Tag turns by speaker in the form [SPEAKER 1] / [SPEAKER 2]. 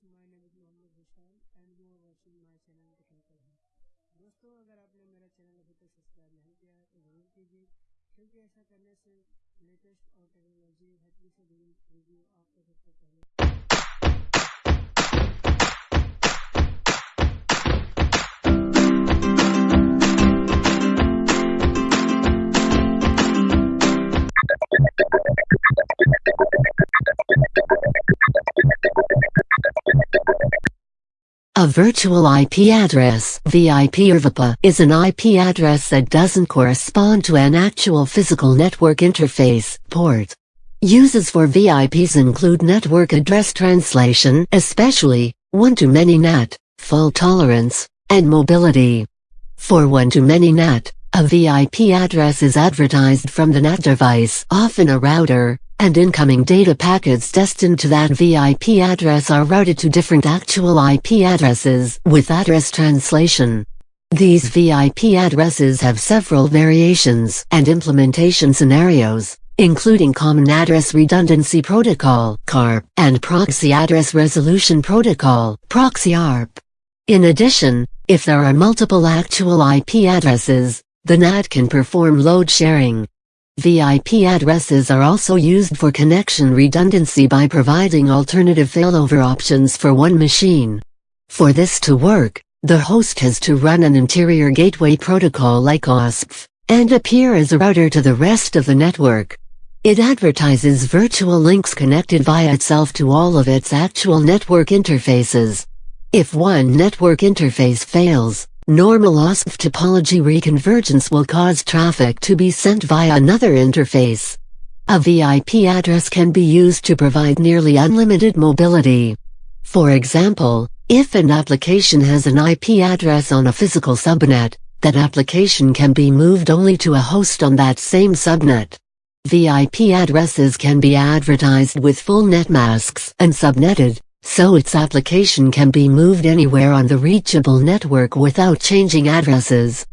[SPEAKER 1] my name is Mohammad Vishal and you are watching my channel technical है दोस्तों, अगर आपने मेरा चैनल अभी तक सब्सक्राइब नहीं किया है तो ज़रूर कीजिए। क्योंकि ऐसा करने से लेटेस्ट और टेक्नोलॉजी हटवी से जुड़ी वीडियो आपको सबसे पहले
[SPEAKER 2] A virtual IP address VIP or VIPA is an IP address that doesn't correspond to an actual physical network interface port. Uses for VIPs include network address translation, especially one-to-many NAT, fault tolerance, and mobility. For one-to-many NAT, a VIP address is advertised from the NAT device, often a router, and incoming data packets destined to that VIP address are routed to different actual IP addresses with address translation. These VIP addresses have several variations and implementation scenarios, including Common Address Redundancy Protocol (CARP) and Proxy Address Resolution Protocol (Proxy ARP). In addition, if there are multiple actual IP addresses, the NAT can perform load sharing. VIP addresses are also used for connection redundancy by providing alternative failover options for one machine. For this to work, the host has to run an interior gateway protocol like OSPF, and appear as a router to the rest of the network. It advertises virtual links connected via itself to all of its actual network interfaces. If one network interface fails, normal OSPF topology reconvergence will cause traffic to be sent via another interface. A VIP address can be used to provide nearly unlimited mobility. For example, if an application has an IP address on a physical subnet, that application can be moved only to a host on that same subnet. VIP addresses can be advertised with full net masks and subnetted, so its application can be moved anywhere on the reachable network without changing addresses.